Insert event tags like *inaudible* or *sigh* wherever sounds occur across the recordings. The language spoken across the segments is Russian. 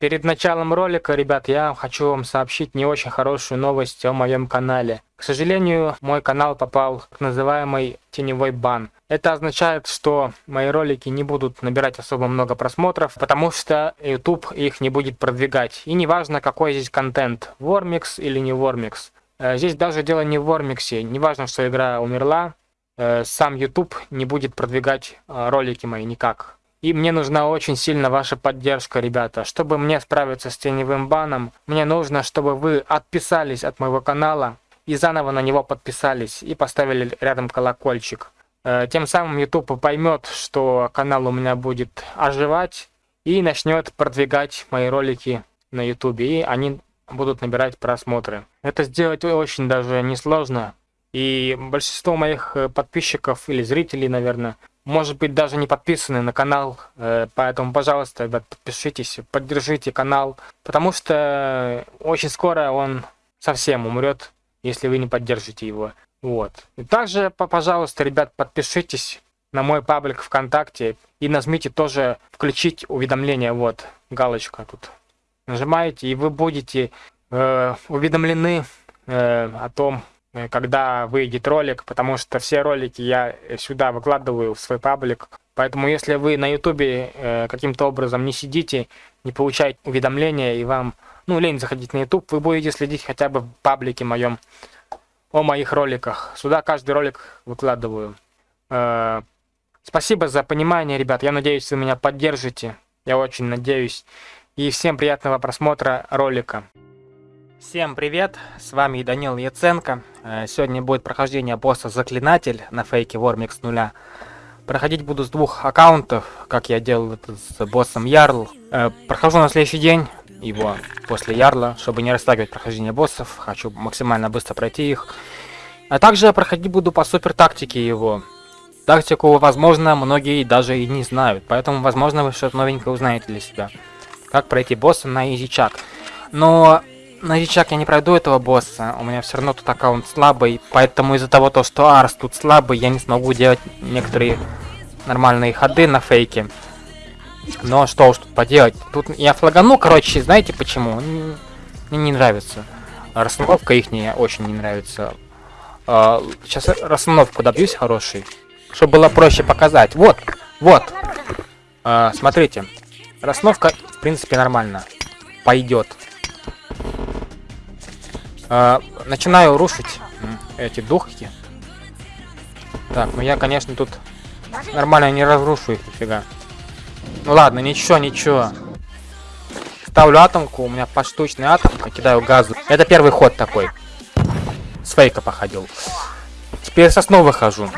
Перед началом ролика, ребят, я хочу вам сообщить не очень хорошую новость о моем канале. К сожалению, мой канал попал в называемый теневой бан. Это означает, что мои ролики не будут набирать особо много просмотров, потому что YouTube их не будет продвигать. И неважно, какой здесь контент, Вормикс или не Вормикс. Э, здесь даже дело не в Вормиксе, неважно, что игра умерла, э, сам YouTube не будет продвигать э, ролики мои никак. И мне нужна очень сильно ваша поддержка, ребята. Чтобы мне справиться с теневым баном, мне нужно, чтобы вы отписались от моего канала и заново на него подписались и поставили рядом колокольчик. Э, тем самым YouTube поймет, что канал у меня будет оживать и начнет продвигать мои ролики на YouTube. И они будут набирать просмотры. Это сделать очень даже несложно. И большинство моих э, подписчиков или зрителей, наверное, может быть, даже не подписаны на канал, э, поэтому, пожалуйста, ребят, подпишитесь, поддержите канал, потому что очень скоро он совсем умрет, если вы не поддержите его. Вот. И также, пожалуйста, ребят, подпишитесь на мой паблик ВКонтакте и нажмите тоже включить уведомления, вот, галочка тут. Нажимаете, и вы будете э, уведомлены э, о том, когда выйдет ролик, потому что все ролики я сюда выкладываю в свой паблик. Поэтому если вы на ютубе э, каким-то образом не сидите, не получаете уведомления и вам, ну, лень заходить на ютуб, вы будете следить хотя бы в паблике моем о моих роликах. Сюда каждый ролик выкладываю. Э, спасибо за понимание, ребят. Я надеюсь, вы меня поддержите. Я очень надеюсь. И всем приятного просмотра ролика. Всем привет, с вами Данил Яценко. Э, сегодня будет прохождение босса Заклинатель на фейке Вормикс нуля. Проходить буду с двух аккаунтов, как я делал это с боссом Ярл. Э, прохожу на следующий день его после Ярла, чтобы не растягивать прохождение боссов. Хочу максимально быстро пройти их. А также проходить буду по супер тактике его. Тактику, возможно, многие даже и не знают, поэтому, возможно, вы что-то новенькое узнаете для себя. Как пройти босса на изичак. Но Новичок, я не пройду этого босса. У меня все равно тут аккаунт слабый. Поэтому из-за того, то, что Арс тут слабый, я не смогу делать некоторые нормальные ходы на фейке. Но что уж тут поделать. Тут я флагану, короче, знаете почему? Мне не нравится. Расстановка их очень не нравится. А, сейчас расстановку добьюсь хороший. Чтобы было проще показать. Вот, вот. А, смотрите. Расстановка, в принципе, нормально. Пойдет. А, начинаю рушить эти духи. Так, ну я, конечно, тут нормально не разрушу их нифига. Ну ладно, ничего, ничего. Ставлю атомку, у меня поштучная атомка, кидаю газу. Это первый ход такой. С фейка походил. Теперь со сна выхожу.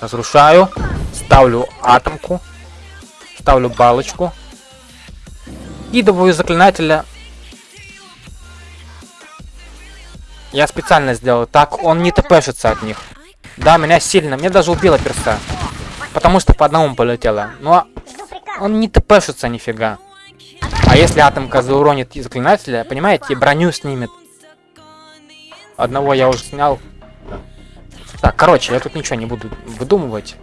Разрушаю. Ставлю атомку. Ставлю балочку. Идовую заклинателя я специально сделал так, он не тпшится от них. Да, меня сильно, мне даже убило перста. Потому что по одному полетело. Но он не тпшится нифига. А если атомка зауронит заклинателя, понимаете, броню снимет. Одного я уже снял. Так, короче, я тут ничего не буду выдумывать.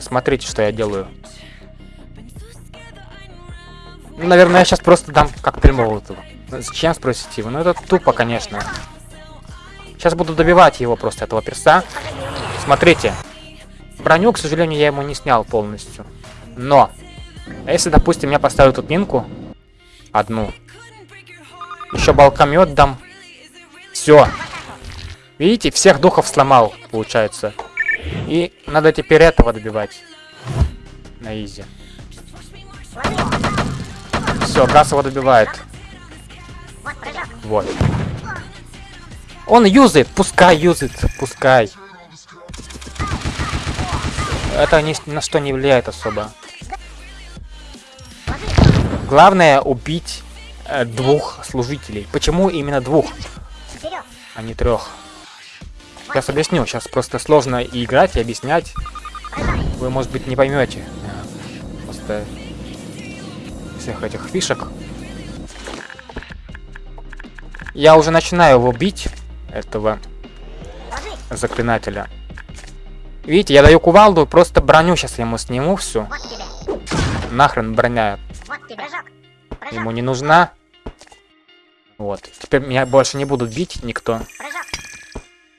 Смотрите, что я делаю. Ну, наверное, я сейчас просто дам коктейль Молотова. Зачем, спросите вы? Ну, это тупо, конечно. Сейчас буду добивать его просто, этого перса. Смотрите. Броню, к сожалению, я ему не снял полностью. Но, если, допустим, я поставлю тут минку, одну, еще балкомет дам, все. Видите, всех духов сломал, получается. И надо теперь этого добивать. На изи. Все, газ его добивает. Вот. Он юзает, пускай юзает, пускай. Это ни на что не влияет особо. Главное убить э, двух служителей. Почему именно двух, а не трех? Сейчас объясню. Сейчас просто сложно и играть, и объяснять. Вы, может быть, не поймете. Просто всех этих фишек. Я уже начинаю его бить, этого заклинателя. Видите, я даю кувалду, просто броню сейчас ему сниму всю. Вот. Нахрен броня Вот. Прыжок. Прыжок. ему не нужна. Вот. Теперь меня больше не будут бить никто. Прыжок.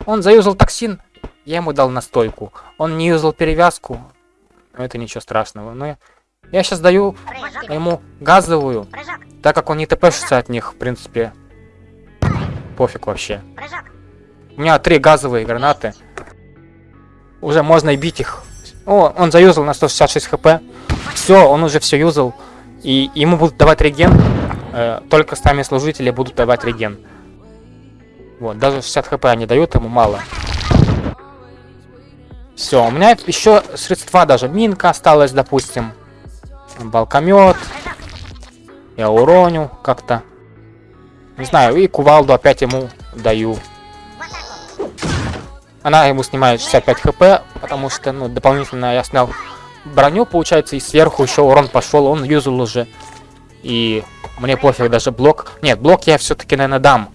Он заюзал токсин, я ему дал настойку. Он не юзал перевязку. Но это ничего страшного. Но я, я сейчас даю Прыжок. ему газовую, Прыжок. так как он не тпшится от них, в принципе. Пофиг вообще. Прыжок. У меня три газовые гранаты. Уже можно и бить их. О, он заюзал на 166 хп. Все, он уже все юзал. И ему будут давать реген. Э, только сами служители будут давать реген. Вот, даже 60 хп они дают, ему мало. Все, у меня еще средства даже. Минка осталась, допустим. Балкомет. Я уроню как-то. Не знаю, и кувалду опять ему даю. Она ему снимает 65 хп, потому что, ну, дополнительно я снял броню, получается, и сверху еще урон пошел, он юзал уже. И мне пофиг даже блок. Нет, блок я все-таки, наверное, дам.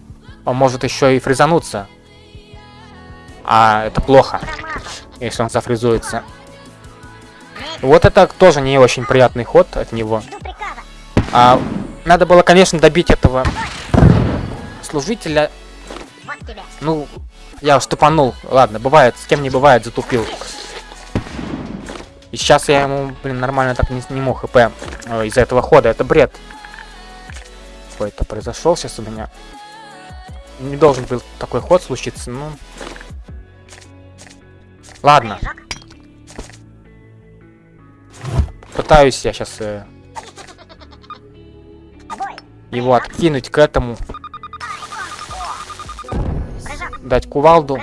Он может еще и фризануться. А это плохо, если он зафризуется. Вот это тоже не очень приятный ход от него. А, надо было, конечно, добить этого служителя. Ну, я штупанул. Ладно, бывает, с кем не бывает, затупил. И сейчас я ему, блин, нормально так не сниму хп э, из-за этого хода. Это бред. Какой-то произошел сейчас у меня. Не должен был такой ход случиться, ну. Ладно, пытаюсь я сейчас Бой. его откинуть к этому, дать кувалду,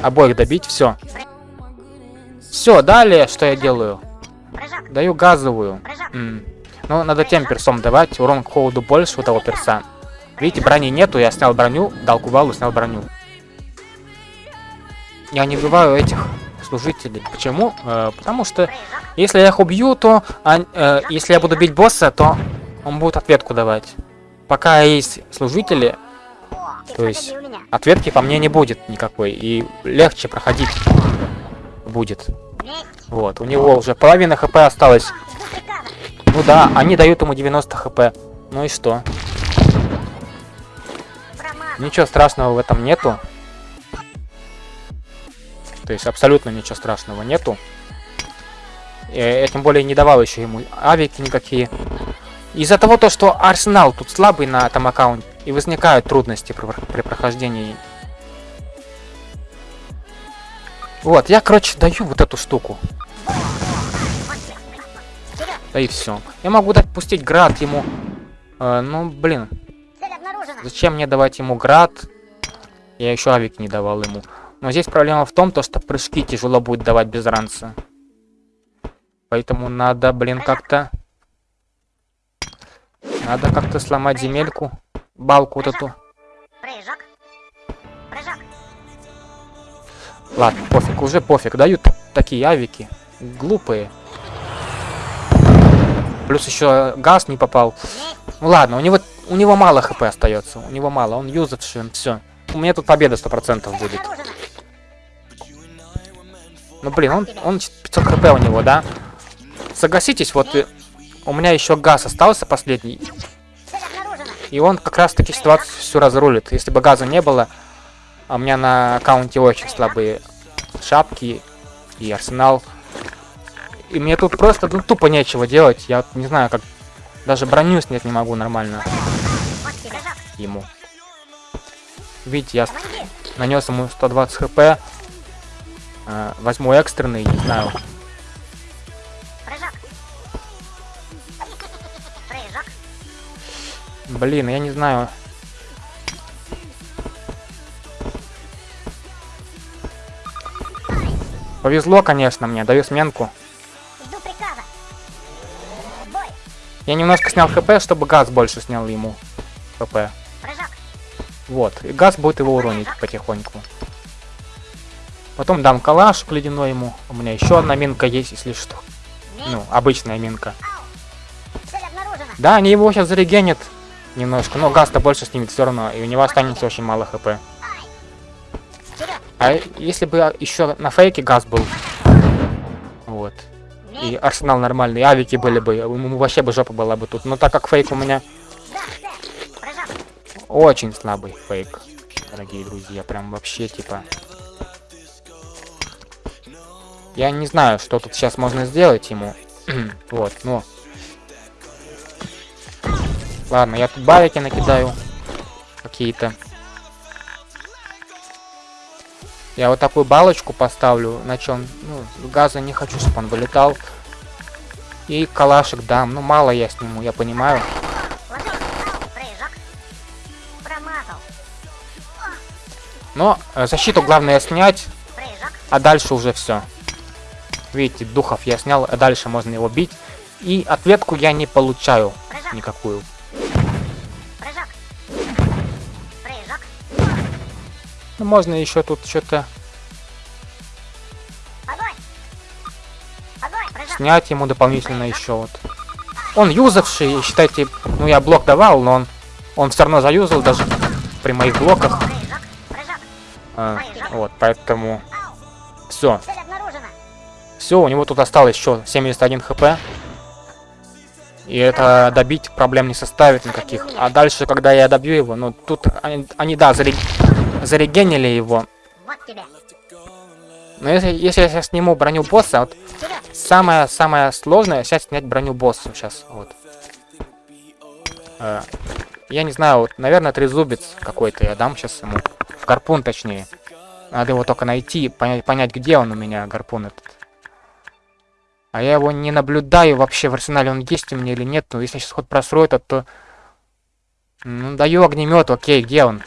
обоих добить, все. Все, далее что я делаю? Даю газовую. Прыжок. М. Ну, надо тем персом давать. Урон к холоду больше у того перса. Видите, брони нету, я снял броню, дал кувалу, снял броню. Я не убиваю этих служителей. Почему? Э, потому что если я их убью, то... ан- э, если я буду бить босса, то он будет ответку давать. Пока есть служители, То есть- ответки по мне не будет никакой. И легче проходить будет. Вот, у него уже половина хп осталось. Ну да, они дают ему 90 хп. Ну и что? Ничего страшного в этом нету. То есть абсолютно ничего страшного нету. Э, Я тем более не давал еще ему авики никакие. Из-за того, то, что арсенал тут слабый на этом аккаунте, и возникают трудности при, при прохождении. Вот, я, короче, даю вот эту штуку. Да и все. Я могу дать пустить град ему. Э, ну, блин. Зачем мне давать ему град? Я еще авик не давал ему. Но здесь проблема в том, то, что прыжки тяжело будет давать без ранца. Поэтому надо, блин, как-то... Надо как-то сломать земельку. Балку вот эту. Прыжок. Прыжок. Ладно, пофиг, уже пофиг. Дают такие авики. Глупые. Плюс еще газ не попал. Ну ладно, у него у него мало хп остается. У него мало, он юзавший, все. У меня тут победа 100% Цель будет. Ну блин, он, он 500 хп у него, да? Согласитесь, вот э, у меня еще газ остался последний, и он как раз таки ситуацию всю разрулит. Если бы газа не было, а у меня на аккаунте очень слабые шапки и арсенал. И мне тут просто ну, тупо нечего делать. Я не знаю, как даже броню снять не могу нормально ему. Видите, я нанес ему 120 хп. Э, возьму экстренный, не знаю. Прыжок. Прыжок. Блин, я не знаю. Повезло, конечно, мне. Даю сменку. Жду приказа. Бой. Я немножко снял хп, чтобы газ больше снял ему хп. Вот. И газ будет его уронить потихоньку. Потом дам калаш ледяной ему. У меня еще одна минка есть, если что. Ну, обычная минка. Да, они его сейчас зарегенят немножко, но газ-то больше снимет все равно, и у него останется очень мало хп. А если бы еще на фейке газ был, вот, и арсенал нормальный, авики были бы, ему вообще бы жопа была бы тут. Но так как фейк у меня очень слабый фейк, дорогие друзья, прям вообще типа... Я не знаю, что тут сейчас можно сделать ему. *clears throat* вот, ну. Ладно, я тут барики накидаю. Какие-то. Я вот такую балочку поставлю, на чем, ну, газа не хочу, чтобы он вылетал. И калашик дам. Ну, мало я сниму, я понимаю. Но защиту главное снять, а дальше уже все. Видите, духов я снял, а дальше можно его бить. И ответку я не получаю Прыжок. никакую. Прыжок. Прыжок. Ну, можно еще тут что-то снять ему дополнительно еще вот. Он юзавший, считайте, ну я блок давал, но он, он все равно заюзал даже при моих блоках. Прыжок. Прыжок. А, вот, поэтому все. Все, у него тут осталось еще 71 хп. И это добить проблем не составит никаких. А дальше, когда я добью его, ну тут они, они, да, заре- зарегенили его. Но если, если я сейчас сниму броню босса, вот самое-самое сложное сейчас снять броню босса сейчас. Вот. Э, я не знаю, вот, наверное, трезубец какой-то я дам сейчас ему. Гарпун, точнее. Надо его только найти, понять, понять, где он у меня, гарпун этот. А я его не наблюдаю вообще в арсенале, он есть у меня или нет. Ну, если сейчас ход просру этот, то... Ну, даю огнемет, окей, где он?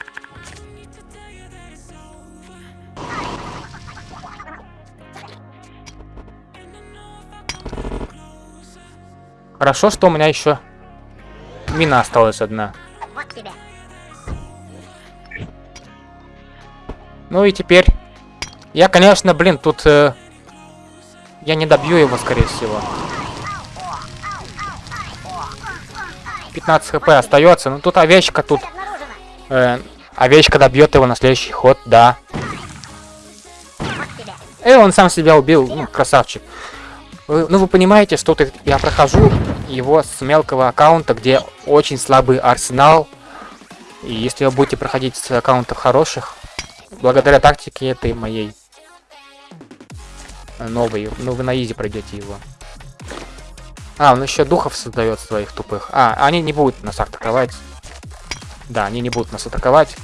Хорошо, что у меня еще мина осталась одна. Ну и теперь... Я, конечно, блин, тут... э, я не добью его, скорее всего. 15 хп остается. Ну тут овечка тут... Э, овечка добьет его на следующий ход, да. И он сам себя убил, ну, красавчик. Вы- ну, вы понимаете, что тут я прохожу его с мелкого аккаунта, где очень слабый арсенал. И если вы будете проходить с аккаунтов хороших, благодаря тактике этой моей новой, ну, вы на изи пройдете его. А, он еще духов создает своих тупых. А, они не будут нас атаковать. Да, они не будут нас атаковать.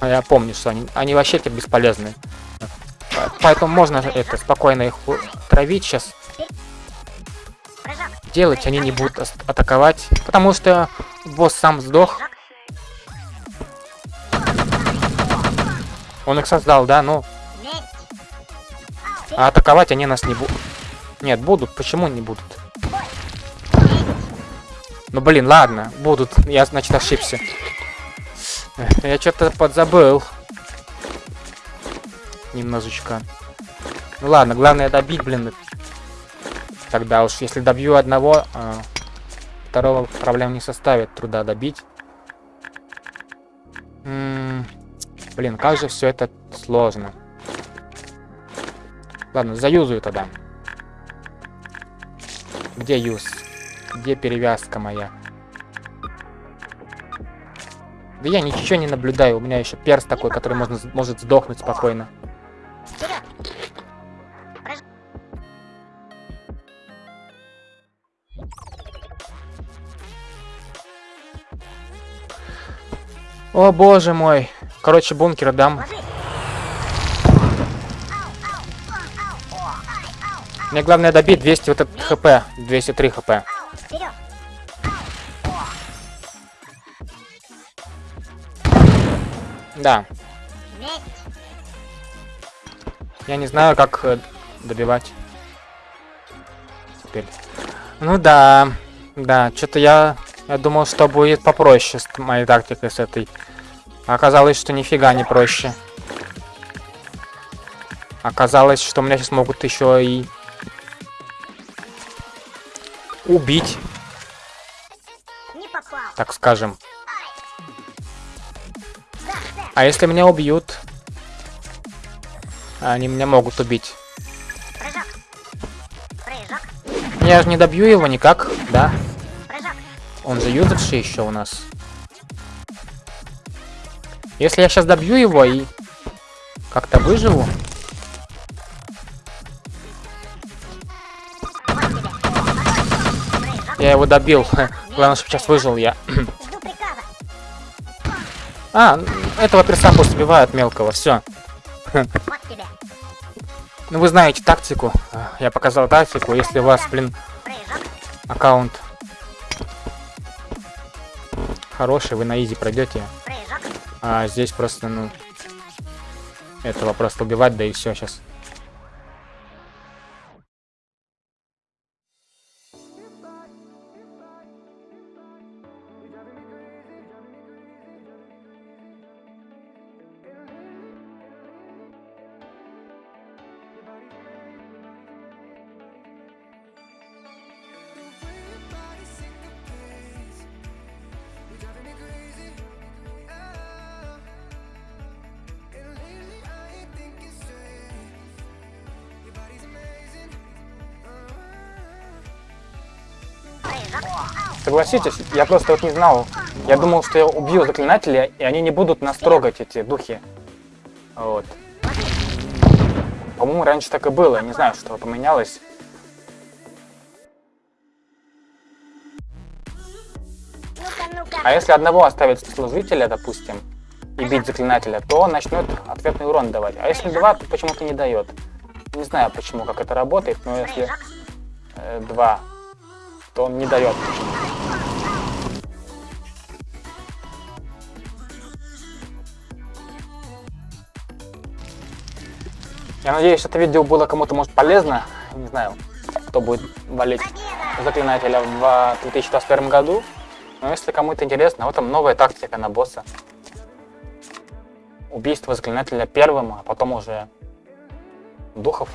А я помню, что они, они вообще то бесполезны. По- Поэтому можно это спокойно их травить сейчас. Делать они не будут атаковать. Потому что босс сам сдох. Он их создал, да, ну. А атаковать они нас не будут. Нет, будут. Почему не будут? Ну блин, ладно, будут. Я, значит, ошибся. Я что-то подзабыл. Немножечко. Ну ладно, главное добить, блин. Тогда уж, если добью одного, а, второго проблем не составит труда добить. М, Блин, как же все это сложно. Ладно, заюзаю тогда. Где юз? Где перевязка моя? Да я ничего не наблюдаю. У меня еще перс такой, который можно, может сдохнуть спокойно. О боже мой. Короче, бункер дам. Ложись. Мне главное добить 200 вот этот хп. 203 хп. Да. Я не знаю, как э, добивать. Теперь. Ну да. Да, что-то я... Я думал, что будет попроще с моей тактикой с этой. Оказалось, что нифига не проще. Оказалось, что меня сейчас могут еще и... Убить, так скажем. А если меня убьют, Они меня могут убить. Я же не добью его никак, да? Он же юзавший еще у нас. Если я сейчас добью его и как-то выживу, я его добил. *laughs* Главное, чтобы сейчас выжил я. *clears throat* А, этого перса пусть убивают мелкого, все. *clears throat* Ну вы знаете тактику. Я показал тактику. Если у вас, блин, аккаунт хороший, вы на изи пройдете. А здесь просто, ну, этого просто убивать, да и все сейчас. Согласитесь, я просто вот не знал. Я думал, что я убью заклинателя, и они не будут нас трогать, эти духи. Вот. По-моему, раньше так и было. Не знаю, что поменялось. А если одного оставить служителя, допустим, и бить заклинателя, то он начнет ответный урон давать. А если два, то почему-то не дает. Не знаю почему, как это работает, но если э, два, то он не дает. Я надеюсь, это видео было кому-то может полезно. Не знаю, кто будет валить заклинателя в 2021 году. Но если кому-то интересно, вот там новая тактика на босса. Убийство заклинателя первым, а потом уже духов